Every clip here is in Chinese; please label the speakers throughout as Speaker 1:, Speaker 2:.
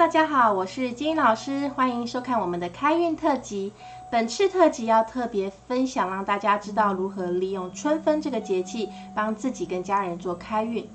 Speaker 1: 大家好，我是金英老师，欢迎收看我们的开运特辑。本次特辑要特别分享，让大家知道如何利用春分这个节气，帮自己跟家人做开运。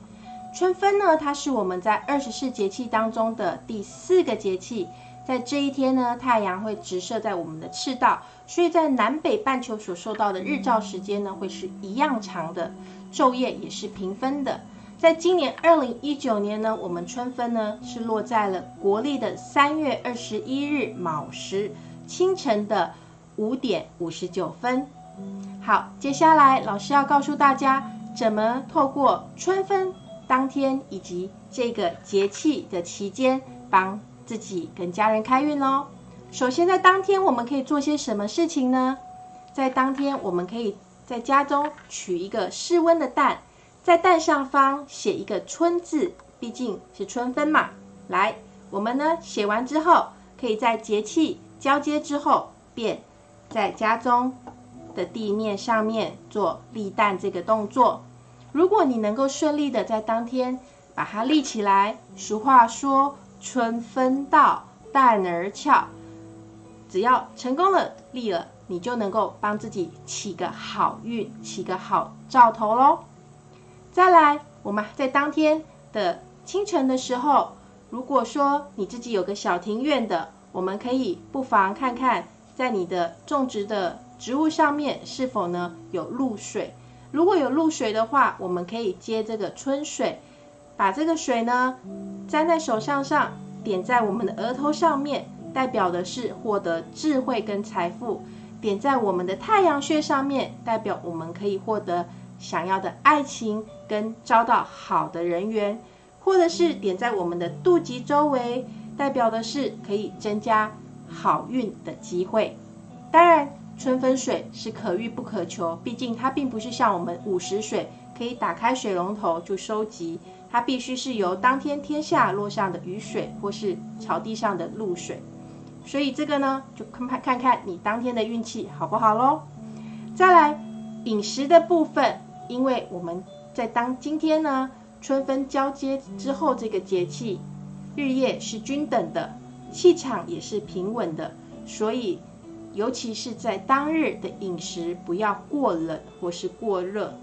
Speaker 1: 春分呢，它是我们在二十四节气当中的第四个节气，在这一天呢，太阳会直射在我们的赤道，所以在南北半球所受到的日照时间呢，会是一样长的，昼夜也是平分的。在今年二零一九年呢，我们春分呢是落在了国历的三月二十一日卯时清晨的五点五十九分。好，接下来老师要告诉大家，怎么透过春分当天以及这个节气的期间，帮自己跟家人开运哦。首先，在当天我们可以做些什么事情呢？在当天，我们可以在家中取一个室温的蛋。在蛋上方写一个“春”字，毕竟是春分嘛。来，我们呢写完之后，可以在节气交接之后，便在家中的地面上面做立蛋这个动作。如果你能够顺利的在当天把它立起来，俗话说“春分到，蛋儿俏”，只要成功了立了，你就能够帮自己起个好运，起个好兆头喽。再来，我们在当天的清晨的时候，如果说你自己有个小庭院的，我们可以不妨看看，在你的种植的植物上面是否呢有露水。如果有露水的话，我们可以接这个春水，把这个水呢沾在手上上，点在我们的额头上面，代表的是获得智慧跟财富；点在我们的太阳穴上面，代表我们可以获得。想要的爱情跟招到好的人缘，或者是点在我们的肚脐周围，代表的是可以增加好运的机会。当然，春分水是可遇不可求，毕竟它并不是像我们午时水可以打开水龙头就收集，它必须是由当天天下落上的雨水或是草地上的露水。所以这个呢，就看看看你当天的运气好不好喽。再来饮食的部分。因为我们在当今天呢，春分交接之后，这个节气日夜是均等的，气场也是平稳的，所以尤其是在当日的饮食不要过冷或是过热，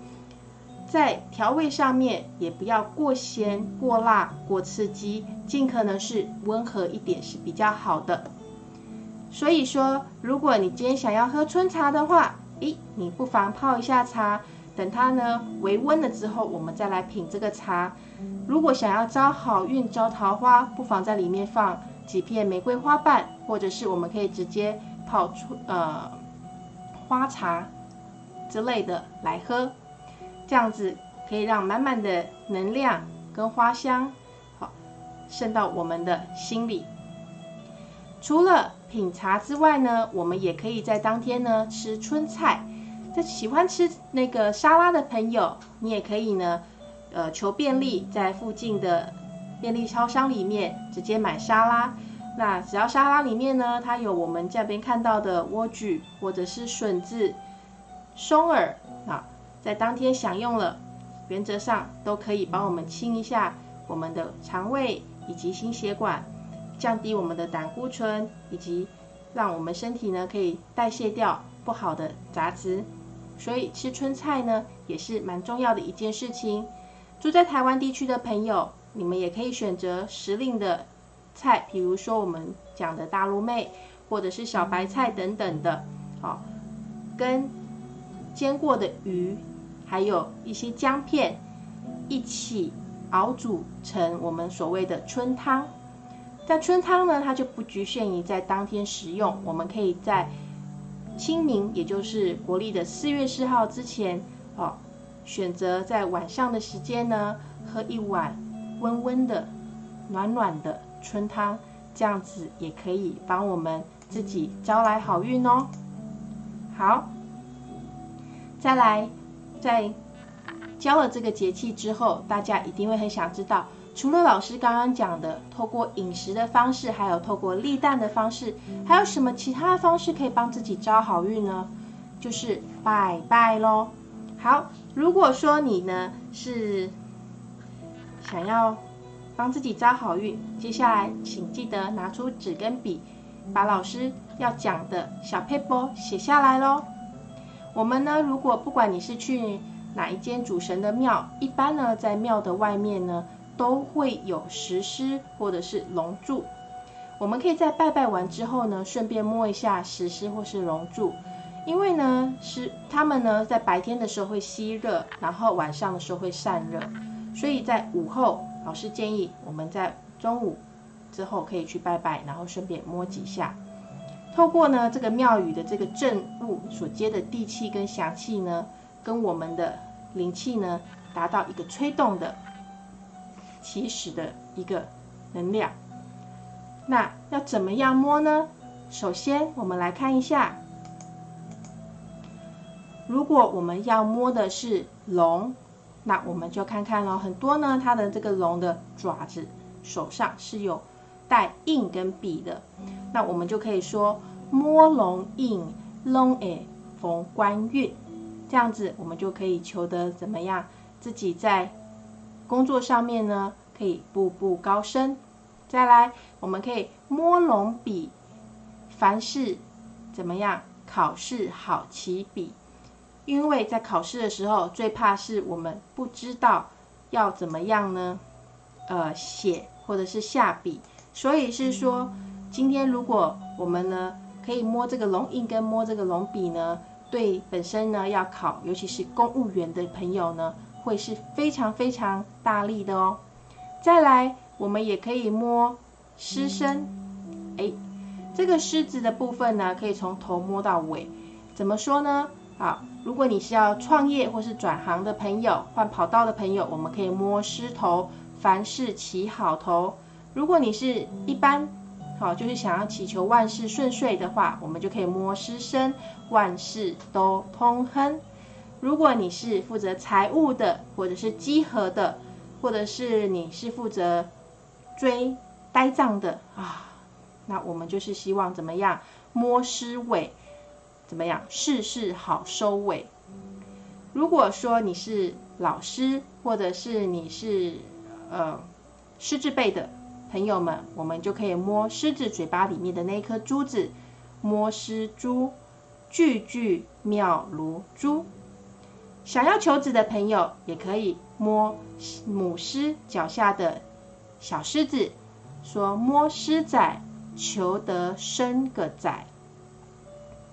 Speaker 1: 在调味上面也不要过咸、过辣、过刺激，尽可能是温和一点是比较好的。所以说，如果你今天想要喝春茶的话，诶，你不妨泡一下茶。等它呢微温了之后，我们再来品这个茶。如果想要招好运、招桃花，不妨在里面放几片玫瑰花瓣，或者是我们可以直接泡出呃花茶之类的来喝。这样子可以让满满的能量跟花香好渗到我们的心里。除了品茶之外呢，我们也可以在当天呢吃春菜。在喜欢吃那个沙拉的朋友，你也可以呢，呃，求便利，在附近的便利超商里面直接买沙拉。那只要沙拉里面呢，它有我们这边看到的莴苣或者是笋子、松耳啊，在当天享用了，原则上都可以帮我们清一下我们的肠胃以及心血管，降低我们的胆固醇，以及让我们身体呢可以代谢掉不好的杂质。所以吃春菜呢，也是蛮重要的一件事情。住在台湾地区的朋友，你们也可以选择时令的菜，比如说我们讲的大陆妹，或者是小白菜等等的，好，跟煎过的鱼，还有一些姜片一起熬煮成我们所谓的春汤。但春汤呢，它就不局限于在当天食用，我们可以在。清明，也就是国历的四月四号之前，哦，选择在晚上的时间呢，喝一碗温温的、暖暖的春汤，这样子也可以帮我们自己招来好运哦。好，再来，在教了这个节气之后，大家一定会很想知道。除了老师刚刚讲的，透过饮食的方式，还有透过立蛋的方式，还有什么其他的方式可以帮自己招好运呢？就是拜拜喽。好，如果说你呢是想要帮自己招好运。接下来，请记得拿出纸跟笔，把老师要讲的小 paper 写下来喽。我们呢，如果不管你是去哪一间主神的庙，一般呢，在庙的外面呢，都会有石狮或者是龙柱。我们可以在拜拜完之后呢，顺便摸一下石狮或是龙柱，因为呢，是他们呢在白天的时候会吸热，然后晚上的时候会散热，所以在午后，老师建议我们在中午之后可以去拜拜，然后顺便摸几下。透过呢这个庙宇的这个正物所接的地气跟祥气呢，跟我们的灵气呢，达到一个吹动的起始的一个能量。那要怎么样摸呢？首先我们来看一下，如果我们要摸的是龙，那我们就看看咯，很多呢，它的这个龙的爪子手上是有。带印跟笔的，那我们就可以说摸龙印龙诶逢官运，这样子我们就可以求得怎么样？自己在工作上面呢，可以步步高升。再来，我们可以摸龙笔，凡事怎么样？考试好起笔，因为在考试的时候，最怕是我们不知道要怎么样呢？呃，写或者是下笔。所以是说，今天如果我们呢可以摸这个龙印跟摸这个龙笔呢，对本身呢要考，尤其是公务员的朋友呢，会是非常非常大力的哦。再来，我们也可以摸狮身，哎，这个狮子的部分呢，可以从头摸到尾。怎么说呢？好，如果你是要创业或是转行的朋友，换跑道的朋友，我们可以摸狮头，凡事起好头。如果你是一般，好，就是想要祈求万事顺遂的话，我们就可以摸狮身，万事都通亨。如果你是负责财务的，或者是稽核的，或者是你是负责追呆账的啊，那我们就是希望怎么样摸狮尾，怎么样事事好收尾。如果说你是老师，或者是你是呃狮子辈的。朋友们，我们就可以摸狮子嘴巴里面的那颗珠子，摸狮珠，句句妙如珠。想要求子的朋友，也可以摸母狮脚下的小狮子，说摸狮仔，求得生个仔。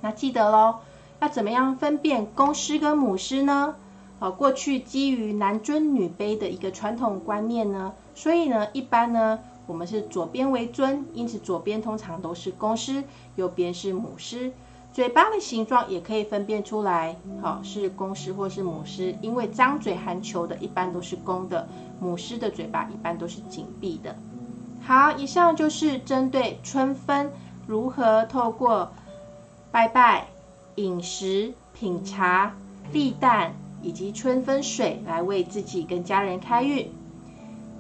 Speaker 1: 那记得喽，要怎么样分辨公狮跟母狮呢？呃，过去基于男尊女卑的一个传统观念呢，所以呢，一般呢。我们是左边为尊，因此左边通常都是公狮，右边是母狮。嘴巴的形状也可以分辨出来，好是公狮或是母狮，因为张嘴含球的一般都是公的，母狮的嘴巴一般都是紧闭的。好，以上就是针对春分如何透过拜拜、饮食、品茶、立蛋以及春分水来为自己跟家人开运。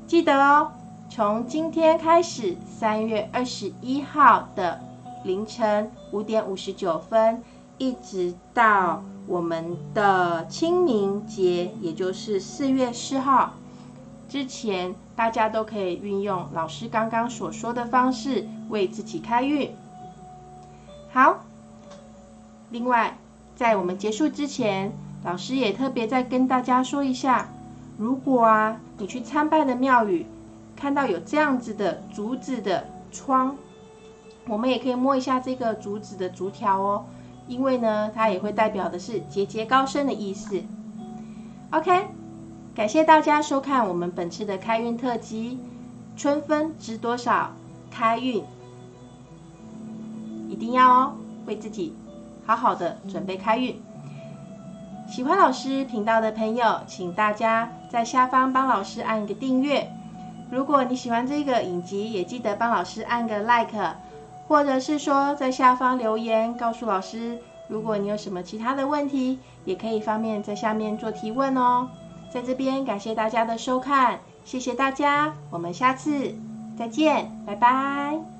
Speaker 1: 记得哦。从今天开始，三月二十一号的凌晨五点五十九分，一直到我们的清明节，也就是四月四号之前，大家都可以运用老师刚刚所说的方式为自己开运。好，另外在我们结束之前，老师也特别再跟大家说一下，如果啊你去参拜的庙宇。看到有这样子的竹子的窗，我们也可以摸一下这个竹子的竹条哦，因为呢，它也会代表的是节节高升的意思。OK，感谢大家收看我们本次的开运特辑，春分值多少？开运一定要哦，为自己好好的准备开运。喜欢老师频道的朋友，请大家在下方帮老师按一个订阅。如果你喜欢这个影集，也记得帮老师按个 like，或者是说在下方留言告诉老师。如果你有什么其他的问题，也可以方便在下面做提问哦。在这边感谢大家的收看，谢谢大家，我们下次再见，拜拜。